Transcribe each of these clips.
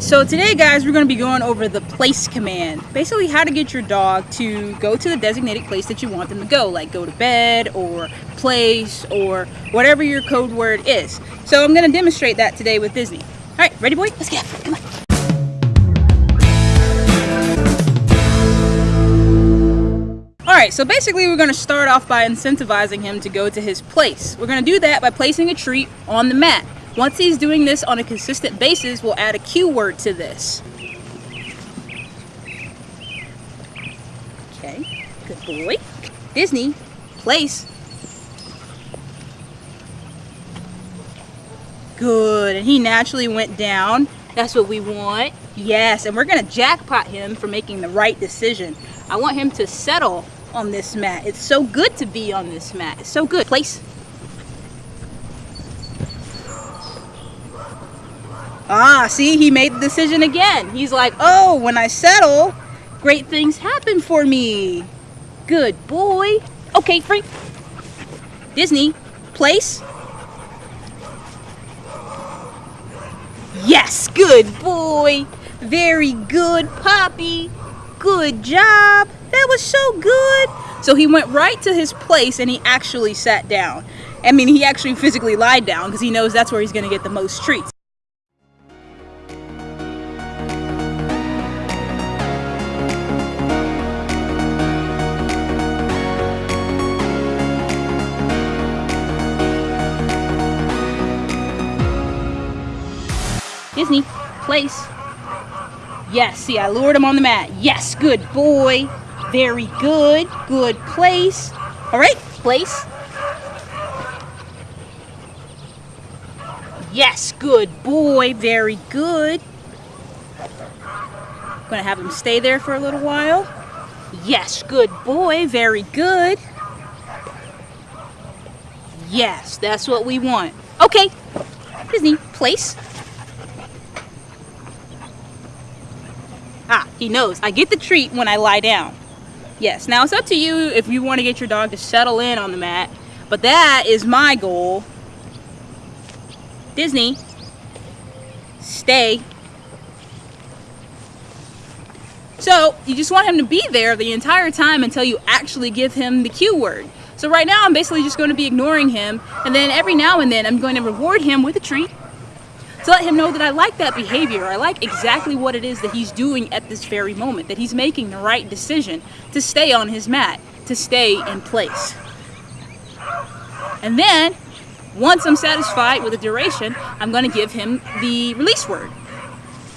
so today guys we're going to be going over the place command. Basically how to get your dog to go to the designated place that you want them to go, like go to bed or place or whatever your code word is. So I'm going to demonstrate that today with Disney. Alright, ready boy? Let's get Come on. Alright, so basically we're going to start off by incentivizing him to go to his place. We're going to do that by placing a treat on the mat. Once he's doing this on a consistent basis, we'll add a cue word to this. Okay, good boy. Disney, place. Good, and he naturally went down. That's what we want. Yes, and we're gonna jackpot him for making the right decision. I want him to settle on this mat. It's so good to be on this mat. It's so good. Place. Ah, see, he made the decision again. He's like, oh, when I settle, great things happen for me. Good boy. Okay, free. Disney, place. Yes, good boy. Very good, Poppy. Good job. That was so good. So he went right to his place and he actually sat down. I mean, he actually physically lied down because he knows that's where he's going to get the most treats. Disney, place. Yes, see, I lured him on the mat. Yes, good boy. Very good. Good place. All right, place. Yes, good boy. Very good. I'm Gonna have him stay there for a little while. Yes, good boy. Very good. Yes, that's what we want. Okay, Disney, place. Ah, he knows. I get the treat when I lie down. Yes, now it's up to you if you want to get your dog to settle in on the mat, but that is my goal. Disney, stay. So you just want him to be there the entire time until you actually give him the cue word. So right now I'm basically just going to be ignoring him and then every now and then I'm going to reward him with a treat to let him know that I like that behavior. I like exactly what it is that he's doing at this very moment, that he's making the right decision to stay on his mat, to stay in place. And then, once I'm satisfied with the duration, I'm going to give him the release word.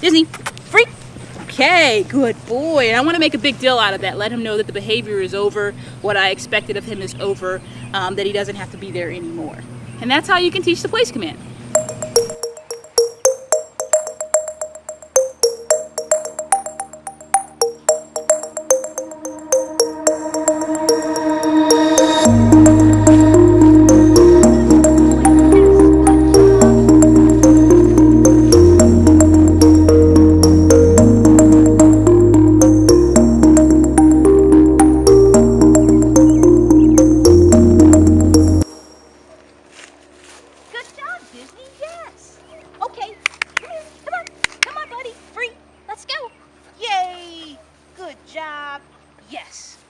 Disney, free. Okay, good boy. And I want to make a big deal out of that. Let him know that the behavior is over, what I expected of him is over, um, that he doesn't have to be there anymore. And that's how you can teach the place command.